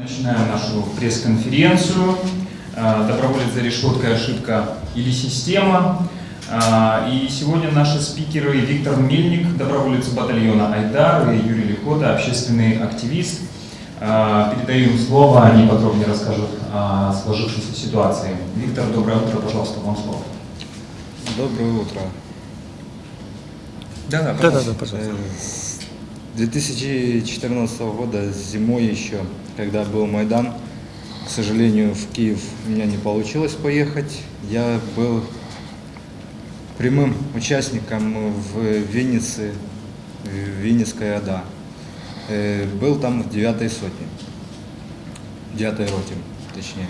Начинаем нашу пресс-конференцию. А, Доброволец за решеткой ошибка или система. А, И сегодня наши спикеры Виктор Мельник, доброволец батальона Айдар, и Юрий Лихота, общественный активист. А, Передаю им слово, они подробнее расскажут о сложившейся ситуации. Виктор, доброе утро, пожалуйста, вам слово. Доброе утро. Да, да, Да, да, да, пожалуйста. Э, С 2014 года зимой еще, когда был Майдан, к сожалению, в Киев у меня не получилось поехать. Я был прямым участником в Виннице, в Винницкой ОДА. Э, Был там в девятой сотне, девятой роте, точнее.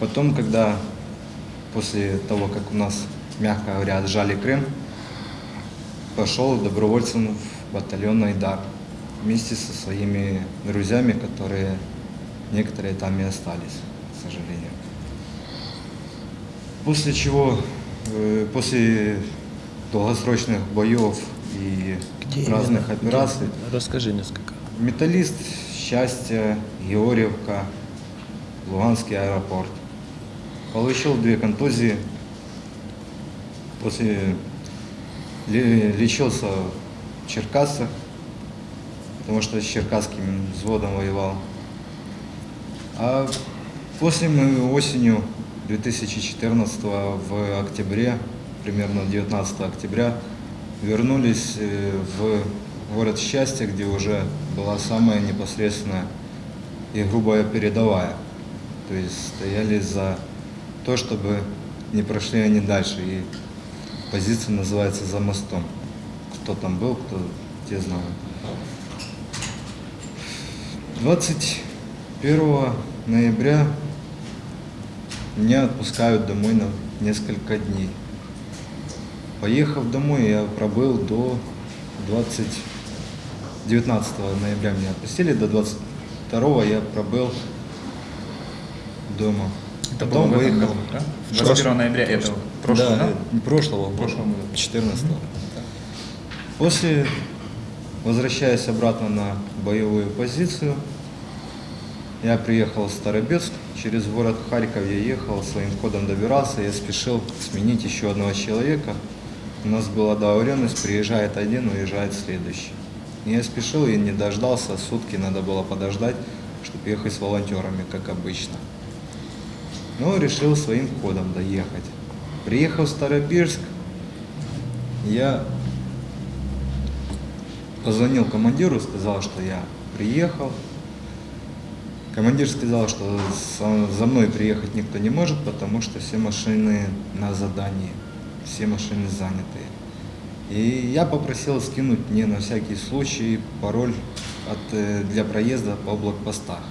Потом, когда после того, как у нас, мягко говоря, отжали Крым, пошел добровольцем в батальон Айдар вместе со своими друзьями, которые некоторые там и остались, к сожалению. После чего, э, после долгосрочных боев и разных именно? операций, Где? Расскажи несколько. Металлист, Счастье, Георгиевка, Луганский аэропорт. Получил две контузии. После ле- лечился в Черкасах, потому что с Черкасским взводом воевал. А после мы осенью 2014 в октябре, примерно 19 октября, вернулись э, в город Счастье, где уже была самая непосредственная и грубая передовая. То есть стояли за то, чтобы не прошли они дальше. И позиция называется «За мостом». Кто там был, кто те знают. 21 ноября меня отпускают домой на несколько дней. Поехав домой, я пробыл до 20... 19 ноября меня отпустили, до 22 я пробыл дома. Это Потом было выехал. году, да? 21 ноября этого прошлого, да, да? не прошлого, Прошлого года. 14 После, возвращаясь обратно на боевую позицию, я приехал в Старобельск, через город Харьков я ехал, своим ходом добирался, я спешил сменить еще одного человека. У нас была договоренность, приезжает один, уезжает следующий. Я спешил и не дождался, сутки надо было подождать, чтобы ехать с волонтерами, как обычно. Но решил своим ходом доехать. Приехав в Старобирск, я позвонил командиру, сказал, что я приехал. Командир сказал, что за мной приехать никто не может, потому что все машины на задании, все машины занятые. И я попросил скинуть мне на всякий случай пароль от, э, для проезда по блокпостах.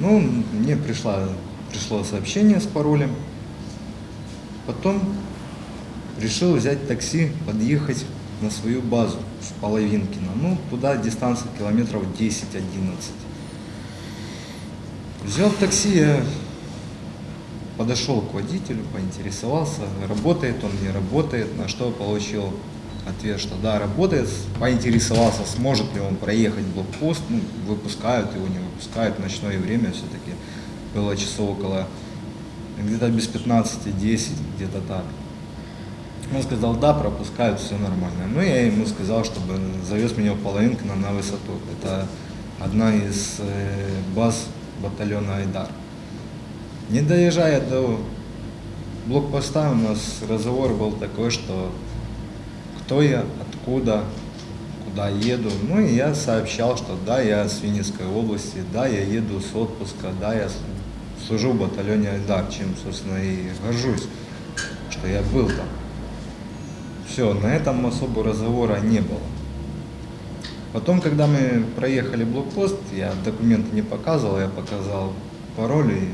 Ну, мне пришла, пришло сообщение с паролем. Потом решил взять такси, подъехать на свою базу в Половинкино. Ну, туда дистанция километров 10-11. Взял такси, я подошел к водителю, поинтересовался, работает он, не работает, на что получил ответ, что да, работает, поинтересовался, сможет ли он проехать блокпост, ну, выпускают его, не выпускают, в ночное время все-таки было часов около, где-то без 15-10, где-то так. Он сказал, да, пропускают, все нормально. Ну, я ему сказал, чтобы завез меня в Половинкино на высоту. Это одна из э, баз батальона Айдар. Не доезжая до блокпоста, у нас разговор был такой, что кто я, откуда, куда еду. Ну и я сообщал, что да, я с Винницкой области, да, я еду с отпуска, да, я служу в батальоне Айдар, чем, собственно, и горжусь, что я был там. Все, на этом особо разговора не было. Потом, когда мы проехали блокпост, я документы не показывал, я показал пароль и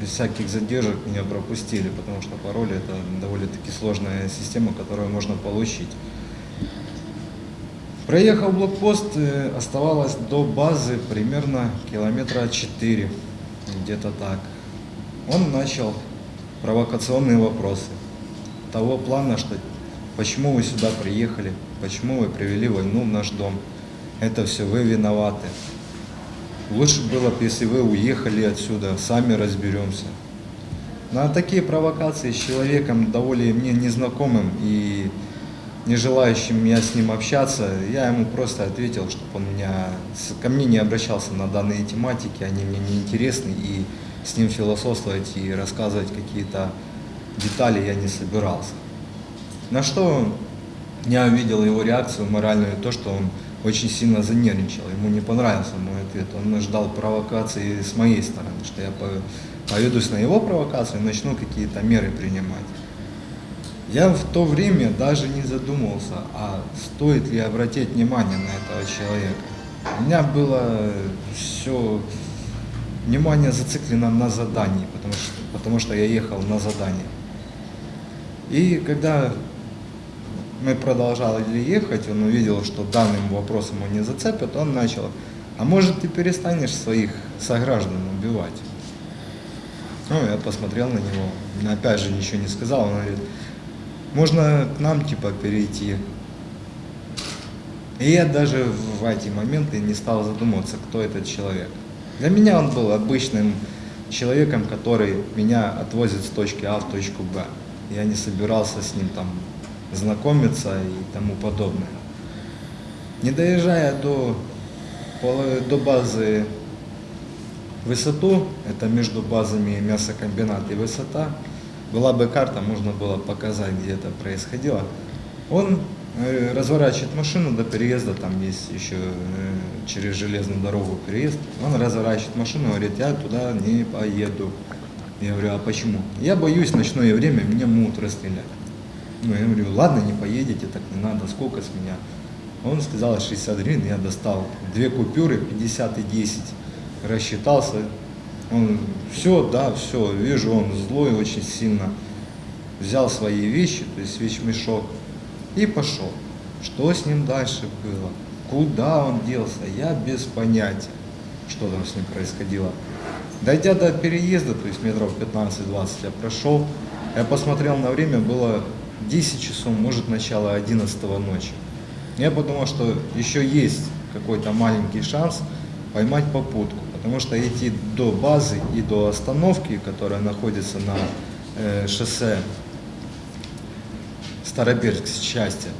без всяких задержек меня пропустили, потому что пароль это довольно-таки сложная система, которую можно получить. Проехал блокпост, э, оставалось до базы примерно километра 4, где-то так. Он начал провокационные вопросы того плана, что почему вы сюда приехали, почему вы привели войну в наш дом, это все вы виноваты. Лучше было бы, если вы уехали отсюда, сами разберемся. На такие провокации с человеком довольно мне незнакомым и не желающим я с ним общаться, я ему просто ответил, чтобы он меня, ко мне не обращался на данные тематики, они мне не интересны, и с ним философствовать и рассказывать какие-то детали я не собирался. На что я увидел его реакцию моральную, то, что он очень сильно занервничал, ему не понравился мой ответ, он ждал провокации с моей стороны, что я поведусь на его провокацию и начну какие-то меры принимать. Я в то время даже не задумывался, а стоит ли обратить внимание на этого человека. У меня было все внимание зациклено на задании, потому что, потому что я ехал на задание. И когда мы продолжали ехать, он увидел, что данным вопросом он не зацепит, он начал, а может ты перестанешь своих сограждан убивать? Ну, я посмотрел на него, опять же ничего не сказал, он говорит, можно к нам типа перейти. И я даже в эти моменты не стал задумываться, кто этот человек. Для меня он был обычным человеком, который меня отвозит с точки А в точку Б. Я не собирался с ним там знакомиться и тому подобное. Не доезжая до, до базы высоту, это между базами мясокомбината и высота, была бы карта, можно было показать, где это происходило. Он э, разворачивает машину до переезда, там есть еще э, через железную дорогу переезд. Он разворачивает машину, говорит, я туда не поеду. Я говорю, а почему? Я боюсь, ночное время меня могут расстрелять. Ну, я говорю, ладно, не поедете, так не надо, сколько с меня? Он сказал 60 гривен, я достал две купюры, 50 и 10, рассчитался, он, все, да, все, вижу, он злой очень сильно. Взял свои вещи, то есть вещмешок, и пошел. Что с ним дальше было? Куда он делся? Я без понятия, что там с ним происходило. Дойдя до переезда, то есть метров 15-20 я прошел, я посмотрел на время, было 10 часов, может начало 11 ночи. Я подумал, что еще есть какой-то маленький шанс поймать попутку. Потому что идти до базы и до остановки, которая находится на э, шоссе Старобельск счастье,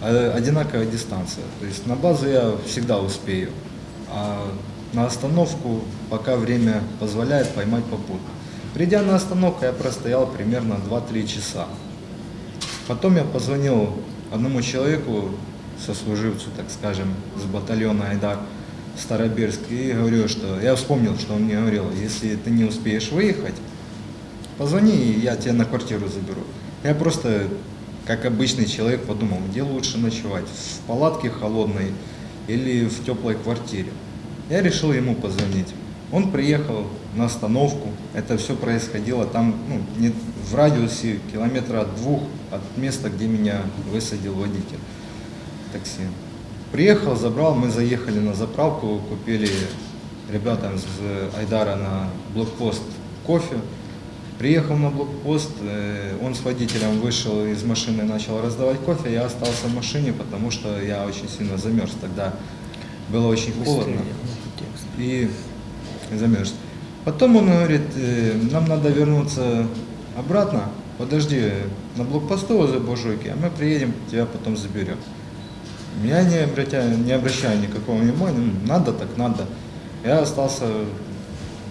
э, одинаковая дистанция. То есть на базу я всегда успею, а на остановку, пока время позволяет, поймать попутку. Придя на остановку, я простоял примерно 2-3 часа. Потом я позвонил одному человеку, сослуживцу, так скажем, с батальона Айдар, Староберск и говорю, что я вспомнил, что он мне говорил, если ты не успеешь выехать, позвони, и я тебя на квартиру заберу. Я просто, как обычный человек, подумал, где лучше ночевать, в палатке холодной или в теплой квартире. Я решил ему позвонить. Он приехал на остановку, это все происходило там, ну, не, в радиусе километра двух от места, где меня высадил водитель такси. Приехал, забрал, мы заехали на заправку, купили ребятам из Айдара на блокпост кофе. Приехал на блокпост, э, он с водителем вышел из машины, начал раздавать кофе, я остался в машине, потому что я очень сильно замерз тогда. Было очень холодно и замерз. Потом он говорит, э, нам надо вернуться обратно, подожди на блокпосту возле Божойки, а мы приедем, тебя потом заберем. Я не обращаю, не обращаю никакого внимания, ну, надо так надо. Я остался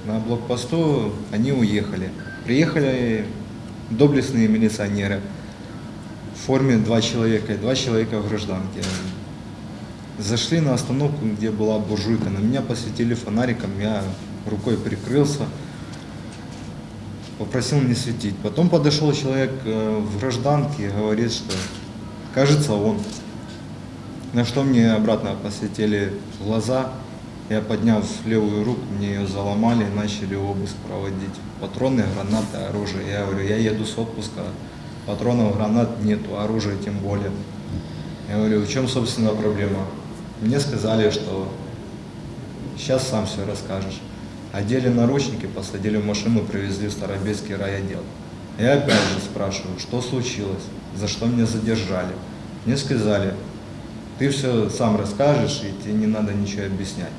на блокпосту, они уехали. Приехали доблестные милиционеры в форме два человека, два человека в гражданке. Зашли на остановку, где была буржуйка, на меня посветили фонариком, я рукой прикрылся, попросил не светить. Потом подошел человек э, в гражданке и говорит, что кажется он. На что мне обратно посветили глаза. Я подняв левую руку, мне ее заломали и начали обыск проводить. Патроны, гранаты, оружие. Я говорю, я еду с отпуска, патронов, гранат нету, оружия тем более. Я говорю, в чем, собственно, проблема? Мне сказали, что сейчас сам все расскажешь. Одели наручники, посадили в машину, привезли в Старобельский райотдел. Я опять же спрашиваю, что случилось, за что меня задержали. Мне сказали, ты все сам расскажешь, и тебе не надо ничего объяснять.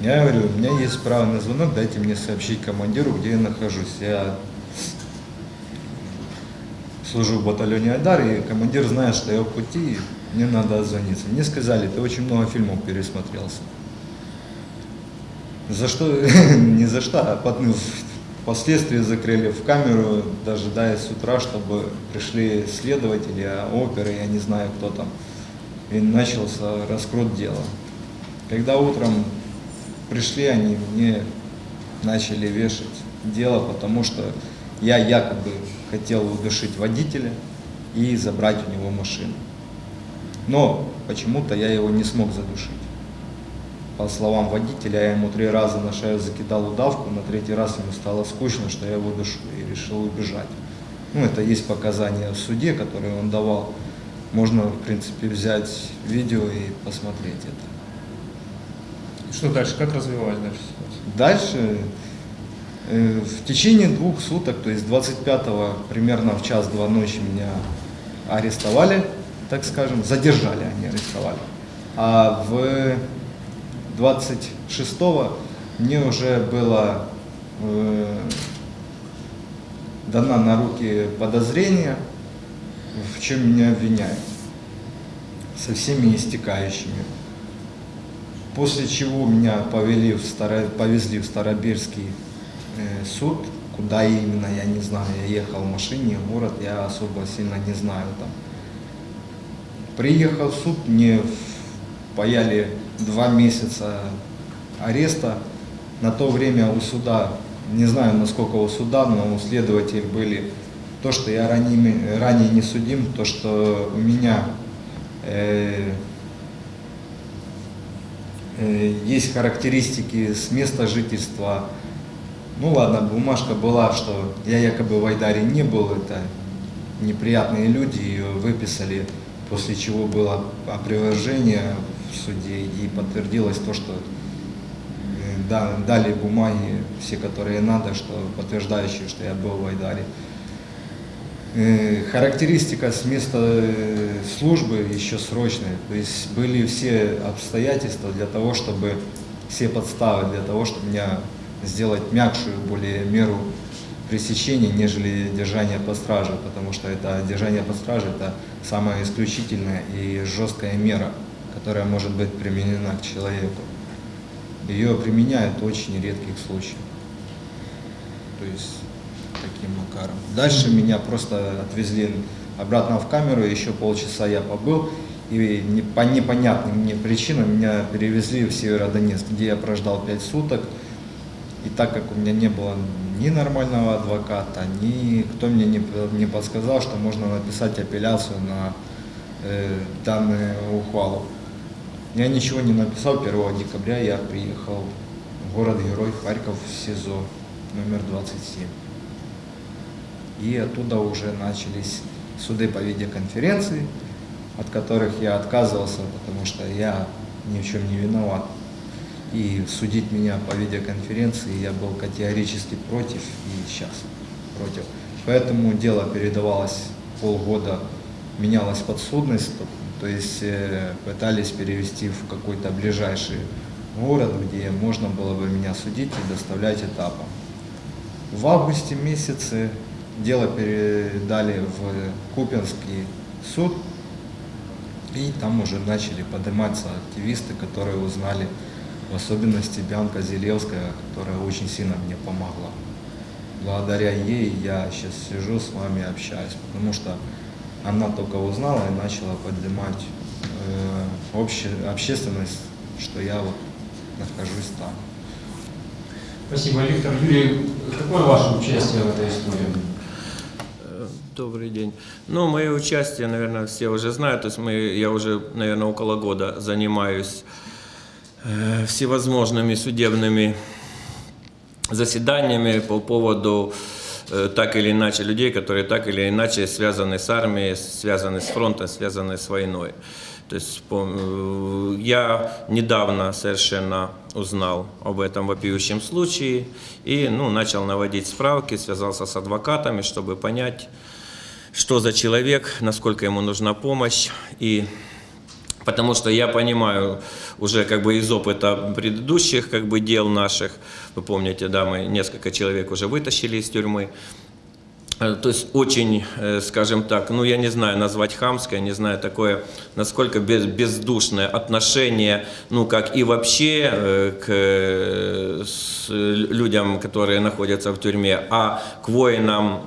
Я говорю, у меня есть право на звонок, дайте мне сообщить командиру, где я нахожусь. Я служу в батальоне Айдар, и командир знает, что я в пути, и мне надо отзвониться. Мне сказали, ты очень много фильмов пересмотрелся. За что, не за что, а ну, впоследствии закрыли в камеру, дожидаясь с утра, чтобы пришли следователи, а оперы, я не знаю кто там, и начался раскрут дела. Когда утром пришли, они мне начали вешать дело, потому что я якобы хотел удушить водителя и забрать у него машину. Но почему-то я его не смог задушить. По словам водителя, я ему три раза на шею закидал удавку, на третий раз ему стало скучно, что я его душу и решил убежать. Ну, это есть показания в суде, которые он давал. Можно, в принципе, взять видео и посмотреть это. Что дальше? Как развивалась дальше? Дальше, э, в течение двух суток, то есть 25-го примерно в час-два ночи меня арестовали, так скажем, задержали, они арестовали. А в 26-го мне уже было э, дана на руки подозрение, в чем меня обвиняют, со всеми истекающими. После чего меня повели в Старо... повезли в Старобирский э, суд, куда именно, я не знаю, я ехал в машине, город я особо сильно не знаю там. Приехал в суд, мне паяли два месяца ареста. На то время у суда, не знаю насколько у суда, но у следователей были то, что я ранее, ранее не судим, то, что у меня э, э, есть характеристики с места жительства. Ну ладно, бумажка была, что я якобы в Айдаре не был, это неприятные люди, ее выписали, после чего было опровержение в суде и подтвердилось то, что э, да, дали бумаги, все, которые надо, что подтверждающие, что я был в Айдаре. Э, Характеристика с места э, службы еще срочная, то есть были все обстоятельства для того, чтобы все подставы для того, чтобы меня сделать мягкую более меру пресечения, нежели держание под стражей, потому что это держание под стражей это самая исключительная и жесткая мера, которая может быть применена к человеку. Ее применяют в очень редких случаях. То есть таким макаром. Дальше меня просто отвезли обратно в камеру, еще полчаса я побыл, и по непонятным мне причинам меня перевезли в Северодонецк, где я прождал 5 суток. И так как у меня не было ни нормального адвоката, ни кто мне не, не подсказал, что можно написать апелляцию на э, данную ухвалу. Я ничего не написал, 1 декабря я приехал в город-герой Харьков в СИЗО номер 27. И оттуда уже начались суды по видеоконференции, от которых я отказывался, потому что я ни в чем не виноват. И судить меня по видеоконференции я был категорически против и сейчас против. Поэтому дело передавалось полгода, менялась подсудность, то, есть э, пытались перевести в какой-то ближайший город, где можно было бы меня судить и доставлять этапом. В августе месяце дело передали в Купинский суд, и там уже начали подниматься активисты, которые узнали, в особенности Бианка Зелевская, которая очень сильно мне помогла. Благодаря ей я сейчас сижу с вами общаюсь, потому что она только узнала и начала поднимать э, обще- общественность, что я вот нахожусь там. Спасибо, Виктор. Юрий, какое ваше участие в этой истории? Э, Добрый день. Ну, мое участие, наверное, все уже знают. То есть мы, я уже, наверное, около года занимаюсь э, всевозможными судебными заседаниями по поводу э, так или иначе людей, которые так или иначе связаны с армией, связаны с фронтом, связаны с войной. То есть э, я недавно совершенно узнал об этом вопиющем случае и ну, начал наводить справки, связался с адвокатами, чтобы понять, что за человек, насколько ему нужна помощь. И Потому что я понимаю уже как бы из опыта предыдущих как бы дел наших, вы помните, да, мы несколько человек уже вытащили из тюрьмы, Э, то есть очень, э, скажем так, ну я не знаю назвать хамское, не знаю такое, насколько без, бездушное отношение, ну как и вообще э, к с людям, которые находятся в тюрьме, а к воинам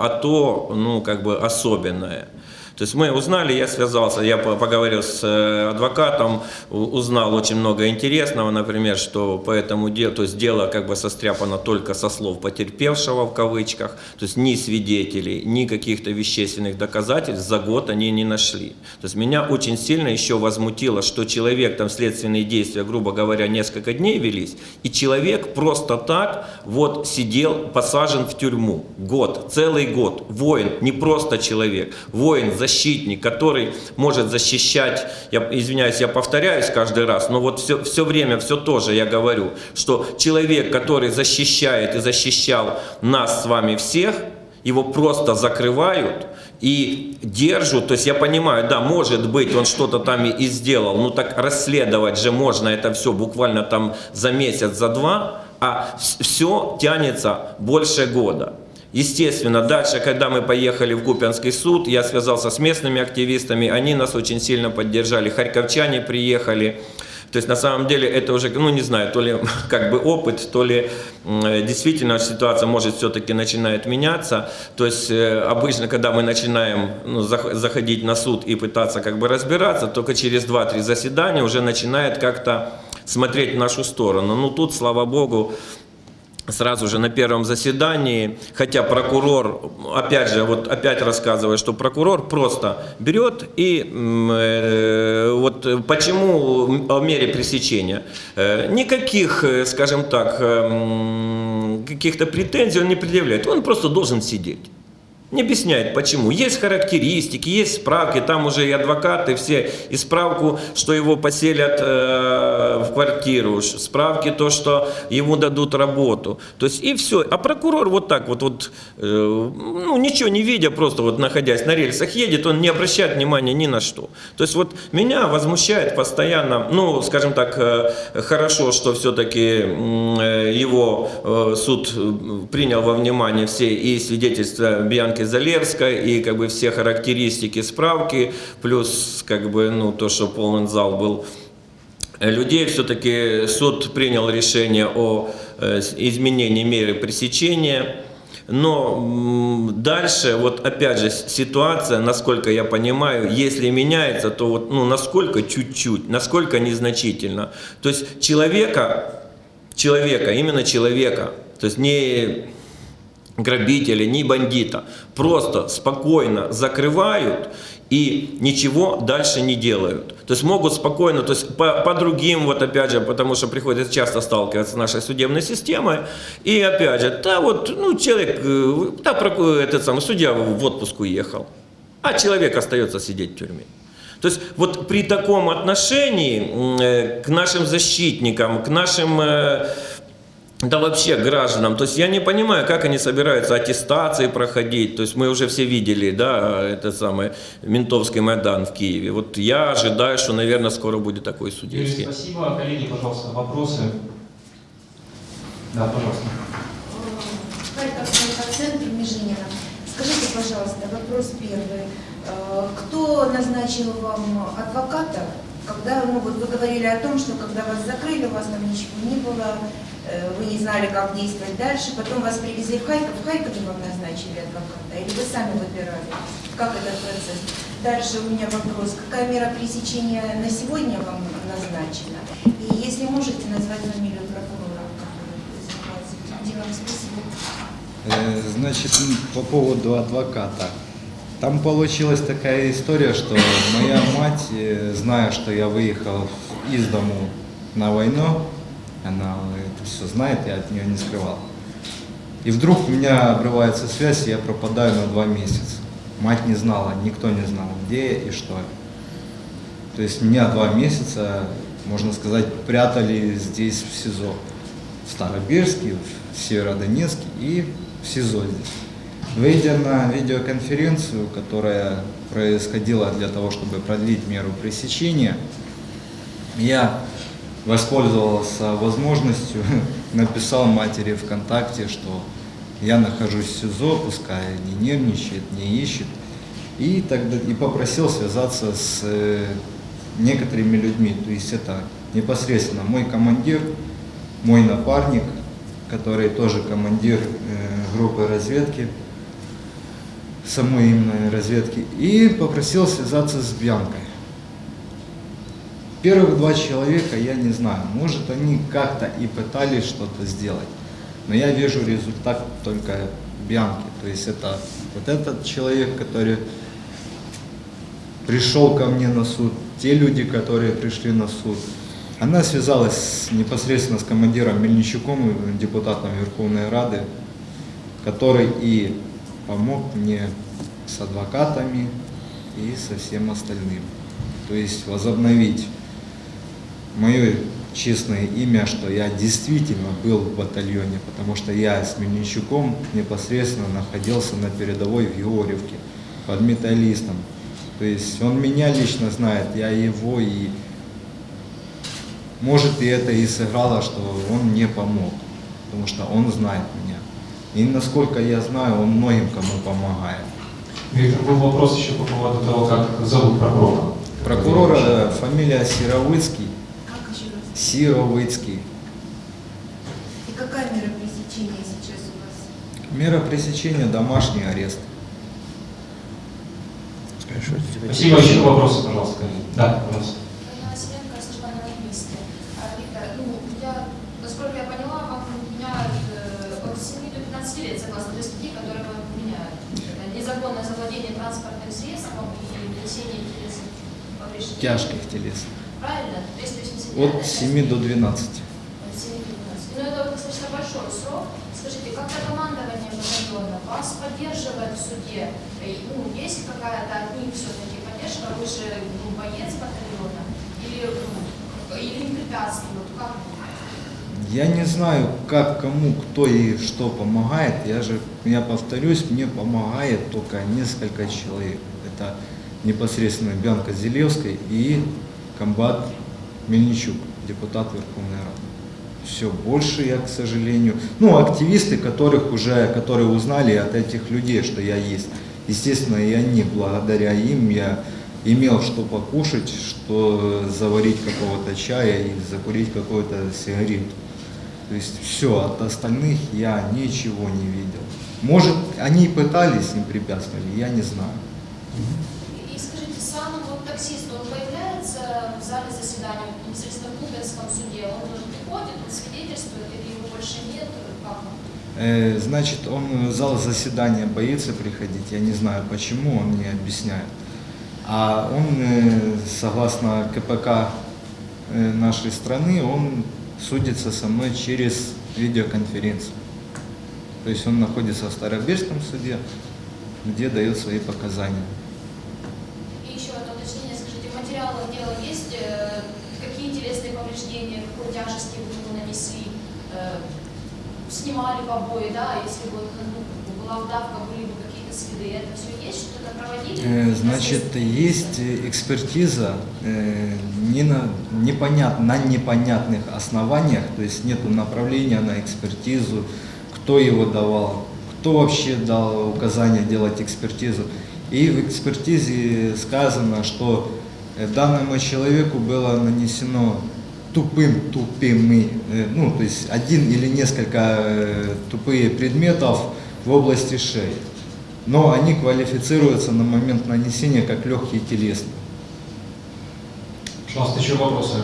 АТО, ну как бы особенное. То есть мы узнали, я связался, я поговорил с э, адвокатом, узнал очень много интересного, например, что по этому делу, то есть дело как бы состряпано только со слов потерпевшего в кавычках, то есть ни свидетелей, ни каких-то вещественных доказательств за год они не нашли. То есть меня очень сильно еще возмутило, что человек, там следственные действия, грубо говоря, несколько дней велись, и человек просто так вот сидел, посажен в тюрьму. Год, целый год. Воин, не просто человек, воин, защитник, который может защищать, я извиняюсь, я повторяюсь каждый раз, но вот все, все время, все тоже я говорю, что человек, который защищает и защищал нас с вами всех, его просто закрывают и держат, то есть я понимаю, да, может быть, он что-то там и сделал, ну так расследовать же можно это все буквально там за месяц, за два, а все тянется больше года. Естественно, дальше, когда мы поехали в Купянский суд, я связался с местными активистами, они нас очень сильно поддержали, харьковчане приехали. То есть на самом деле это уже, ну не знаю, то ли как бы опыт, то ли действительно ситуация может все-таки начинает меняться. То есть э, обычно, когда мы начинаем ну, заходить на суд и пытаться как бы разбираться, только через 2-3 заседания уже начинает как-то смотреть в нашу сторону. Ну тут, слава богу, сразу же на первом заседании, хотя прокурор, опять же, вот опять рассказывает, что прокурор просто берет и э, вот почему о мере пресечения. Э, никаких, э, скажем так, э, каких-то претензий он не предъявляет, он просто должен сидеть. Не объясняет, почему. Есть характеристики, есть справки, там уже и адвокаты все, и справку, что его поселят э, в квартиру, справки то, что ему дадут работу. То есть и все. А прокурор вот так вот, вот э, ну ничего не видя, просто вот находясь на рельсах едет, он не обращает внимания ни на что. То есть вот меня возмущает постоянно, ну скажем так, э, хорошо, что все-таки э, его э, суд принял во внимание все и свидетельства Бианки Залевской, и как бы все характеристики справки, плюс как бы ну то, что полный зал был людей, все-таки суд принял решение о э, изменении меры пресечения. Но дальше, вот опять же, ситуация, насколько я понимаю, если меняется, то вот, ну, насколько чуть-чуть, насколько незначительно. То есть человека, человека, именно человека, то есть не грабителя, ни бандита. Просто спокойно закрывают и ничего дальше не делают. То есть могут спокойно, то есть по, по другим, вот опять же, потому что приходится часто сталкиваться с нашей судебной системой, и опять же, да вот, ну человек, э, да, этот самый судья в отпуск уехал, а человек остается сидеть в тюрьме. То есть вот при таком отношении э, к нашим защитникам, к нашим э, да вообще гражданам. То есть я не понимаю, как они собираются аттестации проходить. То есть мы уже все видели, да, этот самый ментовский Майдан в Киеве. Вот я ожидаю, что, наверное, скоро будет такой судейский. Юрий, спасибо. Коллеги, пожалуйста, вопросы. Да, пожалуйста. Харьковский центр Межинина. Скажите, пожалуйста, вопрос первый. Э, кто назначил вам адвоката, когда, ну вот вы говорили о том, что когда вас закрыли, у вас там ничего не было, вы не знали, как действовать дальше, потом вас привезли в Харьков, в Харькове вам назначили адвоката, или вы сами выбирали? Как этот процесс? Дальше у меня вопрос, какая мера пресечения на сегодня вам назначена? И если можете назвать фамилию прокурора, который спасибо. Э, значит, по поводу адвоката. Там получилась такая история, что моя мать, э, зная, что я выехал из дому на войну, она это все знает, я от нее не скрывал. И вдруг у меня обрывается связь, и я пропадаю на два месяца. Мать не знала, никто не знал, где я и что. То есть меня два месяца, можно сказать, прятали здесь, в СИЗО. В Старобирске, в Северодонецке и в СИЗО здесь. Выйдя на видеоконференцию, которая происходила для того, чтобы продлить меру пресечения, я воспользовался возможностью, написал матери ВКонтакте, что я нахожусь в СИЗО, пускай не нервничает, не ищет, и, тогда, и попросил связаться с э, некоторыми людьми. То есть это непосредственно мой командир, мой напарник, который тоже командир э, группы разведки, самой именно разведки, и попросил связаться с Бьянкой. Первых два человека я не знаю, может они как-то и пытались что-то сделать, но я вижу результат только Бьянки, то есть это вот этот человек, который пришел ко мне на суд, те люди, которые пришли на суд. Она связалась непосредственно с командиром Мельничуком, депутатом Верховной Рады, который и помог мне с адвокатами и со всем остальным. То есть возобновить мое честное имя, что я действительно был в батальоне, потому что я с Мельничуком непосредственно находился на передовой в Георгиевке, под металлистом. То есть он меня лично знает, я его, и может и это и сыграло, что он мне помог, потому что он знает меня. И насколько я знаю, он многим кому помогает. Виктор, был вопрос еще по поводу того, как зовут прокурора. Прокурор, э, фамилия Сировыцкий, Сировыцкий. И какая мера пресечения сейчас у вас? Мера пресечения – домашний арест. Спасибо. Еще вопросы, пожалуйста, коллеги. Да, пожалуйста. Василенко, От 7 до 12. От 7 до 12. Ну, это достаточно большой срок. Скажите, как-то командование батальона вас поддерживает в суде? Ну, есть какая-то от них все-таки поддержка? Вы же ну, боец батальона? Или, ну, или им препятствуют? Как? Я не знаю, как кому, кто и что помогает. Я же, я повторюсь, мне помогает только несколько человек. Это непосредственно Бянка Зелевская и комбат Мельничук, депутат Верховной Рады. Все, больше я, к сожалению, ну, активисты, которых уже, которые узнали от этих людей, что я есть. Естественно, и они, благодаря им, я имел что покушать, что заварить какого-то чая и закурить какую-то сигарету. То есть все, от остальных я ничего не видел. Может, они и пытались, им препятствовали, я не знаю. И скажите, сам вот таксист, зале заседания, непосредственно в Кубинском суде, он тоже приходит, он свидетельствует, или его больше нет? Как? Э, значит, он в зал заседания боится приходить, я не знаю почему, он не объясняет. А он, э, согласно КПК э, нашей страны, он судится со мной через видеоконференцию. То есть он находится в Старобельском суде, где дает свои показания. И еще одно уточнение, скажите, в материалах дела есть, э, какие телесные повреждения, какой тяжести вы ему нанесли, э, снимали побои, да, если вот ну, была удавка, были бы какие-то следы, это все есть, что-то проводили? Э, Значит, есть экспертиза э, не на, непонят, на непонятных основаниях, то есть нет направления на экспертизу, кто его давал, кто вообще дал указание делать экспертизу. И в экспертизе сказано, что данному человеку было нанесено тупым тупыми, ну то есть один или несколько тупые предметов в области шеи но они квалифицируются на момент нанесения как легкие телесные. Пожалуйста, еще вопросы.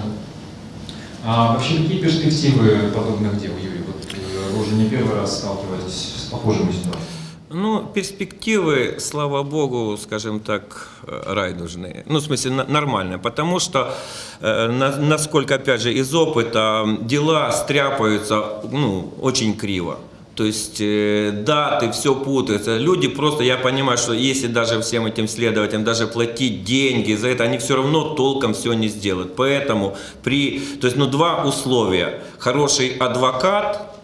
А вообще какие перспективы подобных дел, Юрий? Вот э, вы уже не первый раз сталкиваетесь с похожими ситуациями. Ну, перспективы, слава богу, скажем так, э, райдужные. Ну, в смысле, нормальные. Потому что, э, на- насколько, опять же, из опыта дела стряпаются, ну, очень криво. То есть э, даты, все путается. Люди просто, я понимаю, что если даже всем этим следователям даже платить деньги за это, они все равно толком все не сделают. Поэтому при, то есть, ну, два условия. Хороший адвокат,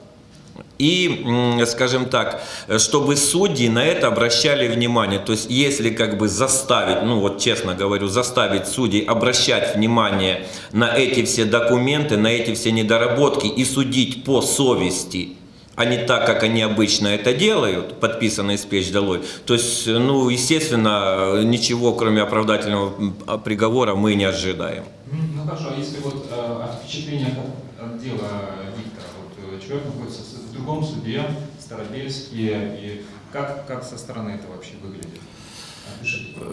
И, скажем так, чтобы судьи на это обращали внимание. То есть, если как бы заставить, ну вот честно говорю, заставить судей обращать внимание на эти все документы, на эти все недоработки и судить по совести, а не так, как они обычно это делают, подписанный спечь долой. То есть, ну, естественно, ничего, кроме оправдательного м, приговора, мы не ожидаем. М, Ну хорошо, а если вот э, от впечатления от, дела Виктора, вот э, человек находится другом суде, Старобельске, и как, как со стороны это вообще выглядит?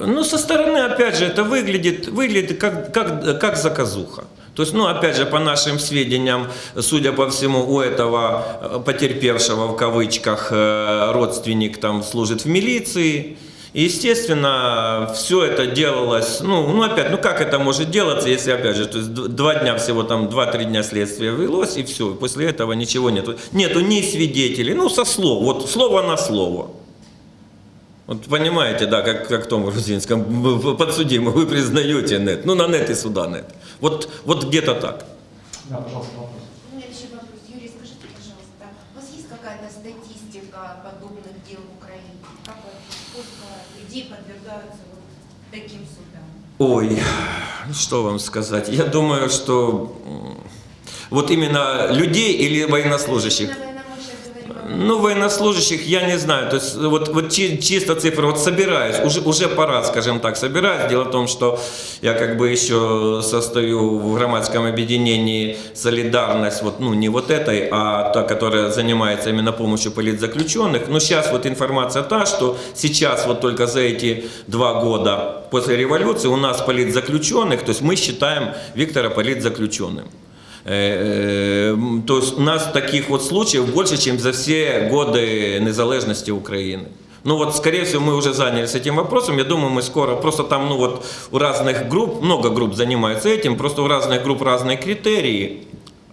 Ну, со стороны, опять же, это выглядит, выглядит как, как, как заказуха. То есть, ну, опять же, по нашим сведениям, судя по всему, у этого э, потерпевшего, в кавычках, э, родственник там служит в милиции. И, естественно, все это делалось, ну, ну, опять, ну, как это может делаться, если, опять же, то есть два дня всего, там, два-три дня следствия велось, и все, после этого ничего нету. Нету ни свидетелей, ну, со слов, вот слово на слово. Вот понимаете, да, как, как в том грузинском, подсудимый, вы признаете нет, ну, на нет и суда нет. Вот, вот где-то так. Да, пожалуйста, вопрос. У меня еще вопрос. Юрий, скажите, пожалуйста, у вас есть какая-то статистика подобных дел в Украине? Как сколько людей подвергаются вот таким судам? Ой, что вам сказать? Я думаю, что вот именно людей или военнослужащих? Именно военно- мы сейчас говорим о- Ну, военнослужащих я не знаю. То есть вот, вот чи- чисто цифры, вот собираюсь, уже, уже пора, скажем так, собираюсь. Дело в том, что я как бы еще состою в громадском объединении «Солидарность», вот, ну, не вот этой, а та, которая занимается именно помощью политзаключенных. Но сейчас вот информация та, что сейчас вот только за эти два года после революции у нас политзаключенных, то есть мы считаем Виктора политзаключенным. Э, э, То есть у нас таких вот случаев больше, чем за все годы незалежности Украины. Ну вот, скорее всего, мы уже занялись этим вопросом. Я думаю, мы скоро, просто там, ну вот, у разных групп, много групп занимаются этим, просто у разных групп разные критерии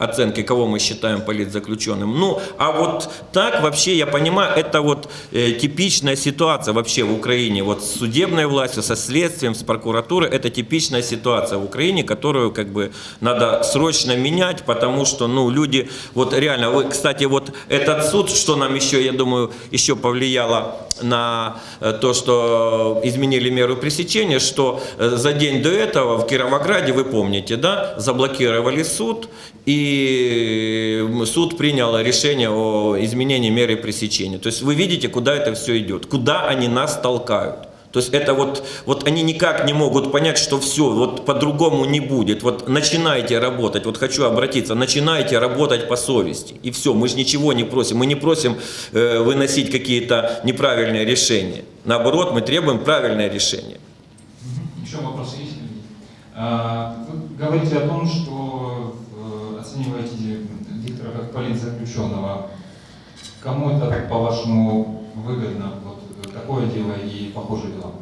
оценки, кого мы считаем политзаключенным. Ну, а вот так вообще, я понимаю, это вот э, типичная ситуация вообще в Украине. Вот с судебной властью, со следствием, с прокуратурой, это типичная ситуация в Украине, которую как бы надо срочно менять, потому что, ну, люди, вот реально, вы, кстати, вот этот суд, что нам еще, я думаю, еще повлияло на э, то, что изменили меру пресечения, что э, за день до этого в Кировограде, вы помните, да, заблокировали суд, и суд принял решение о изменении меры пресечения. То есть вы видите, куда это все идет, куда они нас толкают. То есть это вот, вот они никак не могут понять, что все, вот по-другому не будет. Вот начинайте работать, вот хочу обратиться, начинайте работать по совести. И все, мы же ничего не просим. Мы не просим э, выносить какие-то неправильные решения. Наоборот, мы требуем правильное решение. Еще вопросы есть? А, Вы говорите о том, что э, оцениваете Виктора как политзаключенного. Кому это, по-вашему, выгодно, вот э, такое дело и похожие дела?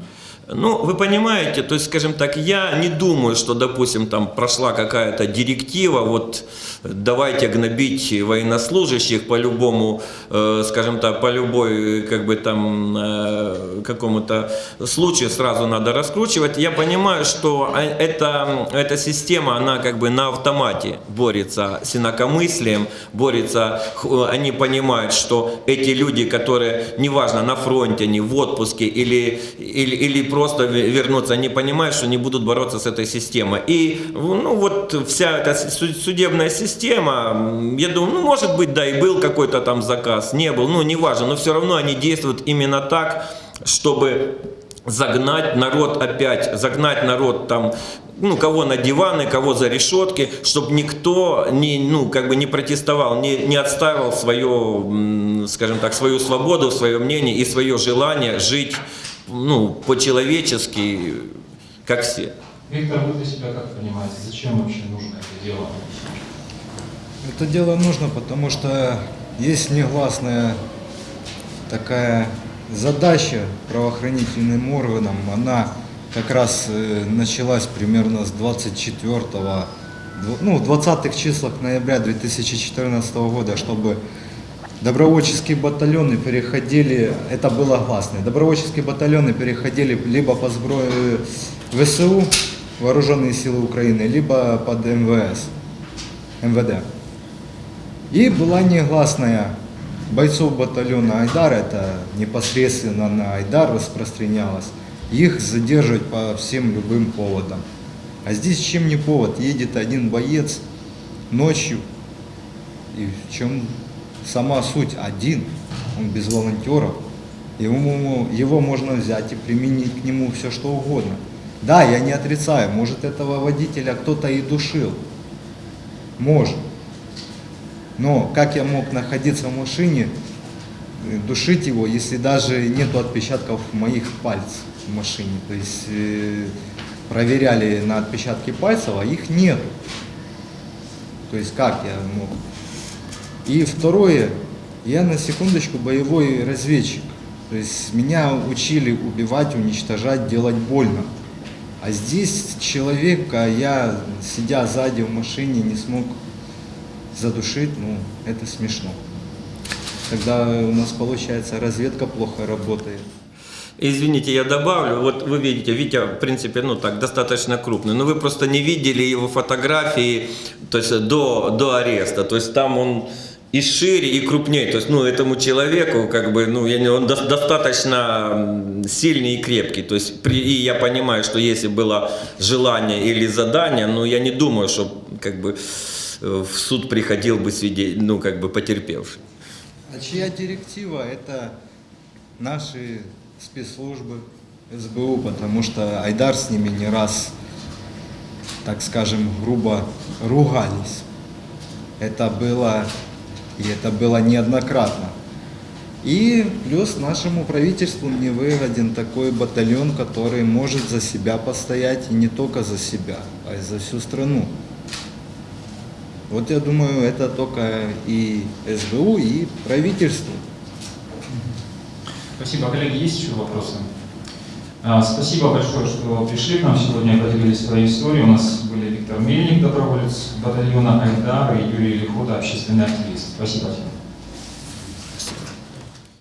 Ну, вы понимаете, то есть, скажем так, я не думаю, что, допустим, там прошла какая-то директива, вот давайте гнобить военнослужащих по любому, э, скажем так, по любой, как бы там, э, какому-то случаю сразу надо раскручивать. Я понимаю, что а, эта, эта система, она как бы на автомате борется с инакомыслием, борется, они понимают, что эти люди, которые, неважно, на фронте, они в отпуске или, или, или просто ве- вернуться, они понимают, что не будут бороться с этой системой. И ну, вот вся эта су- судебная система, я думаю, ну, может быть, да, и был какой-то там заказ, не был, ну, неважно, но все равно они действуют именно так, чтобы загнать народ опять, загнать народ там, ну, кого на диваны, кого за решетки, чтобы никто не, ну, как бы не протестовал, не, не отстаивал свое, скажем так, свою свободу, свое мнение и свое желание жить, ну, по-человечески, как все. Виктор, вы для себя как понимаете, зачем вообще нужно это дело? Это дело нужно, потому что есть негласная такая задача правоохранительным органам. Она как раз э, началась примерно с 24 дв- ну, в 20-х числах ноября 2014 года, чтобы добровольческие батальоны переходили, это было гласное, добровольческие батальоны переходили либо по сброю ВСУ, Вооруженные силы Украины, либо под МВС, МВД. И была негласная бойцов батальона Айдар, это непосредственно на Айдар распространялось, их задерживать по всем любым поводам. А здесь чем не повод? Едет один боец ночью, и в чем сама суть? Один, он без волонтеров. Ему, его можно взять и применить к нему все что угодно. Да, я не отрицаю, может этого водителя кто-то и душил. Может. Но как я мог находиться в машине, э, душить его, если даже нету отпечатков моих пальцев в машине? То есть э, проверяли на отпечатки пальцев, а их нет. То есть как я мог? И второе, я на секундочку боевой разведчик. То есть меня учили убивать, уничтожать, делать больно. А здесь человека я, сидя сзади в машине, не смог задушить, ну, это смешно. Тогда у нас получается разведка плохо работает. Извините, я добавлю. Вот вы видите, Витя, в принципе, ну так, достаточно крупный. Но вы просто не видели его фотографии то есть, до, до ареста. То есть там он и шире, и крупнее. То есть, ну, этому человеку, как бы, ну, я не, он до- достаточно сильный и крепкий. То есть, при, и я понимаю, что если было желание или задание, ну, я не думаю, что, как бы, э, в суд приходил бы свидетель, ну, как бы, потерпевший. А чья директива? Это наши спецслужбы СБУ, потому что Айдар с ними не раз, так скажем, грубо ругались. Это было, и это было неоднократно. И плюс нашему правительству не выгоден такой батальон, который может за себя постоять, и не только за себя, а и за всю страну. Вот я думаю, это только и СБУ, и правительству. Спасибо, коллеги. Есть еще вопросы? А, Спасибо большое, что пришли к нам сегодня поделились своей историей. У нас были Виктор Мельник, доброволец батальона Айдар и Юрий Лихота, общественный активист. Спасибо.